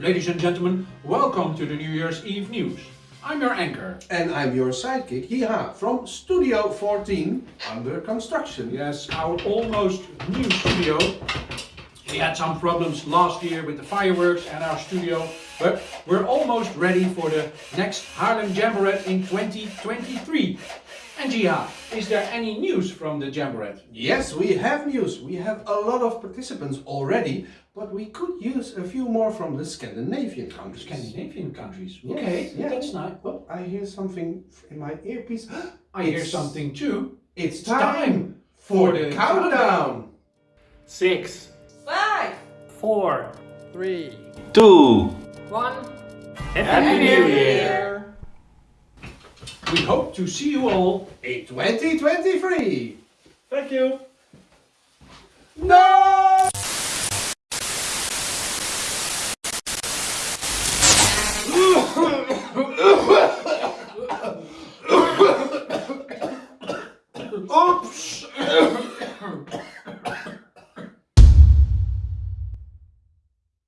Ladies and gentlemen, welcome to the New Year's Eve news. I'm your anchor. And I'm your sidekick, Jiha, from Studio 14, under construction. Yes, our almost new studio. We had some problems last year with the fireworks and our studio, but we're almost ready for the next Harlem Jamboree in 2023. And Jiha, is there any news from the Jamboree? Yes, we have news. We have a lot of participants already, but we could use a few more from the Scandinavian countries. Scandinavian countries. Yes, Okay, yeah. that's nice. Well, I hear something in my earpiece. I hear something too. It's time time for the countdown. six, Five, four, three, two, one. Happy New Year! We hope to see you all In 2023. Thank you! No! Oops!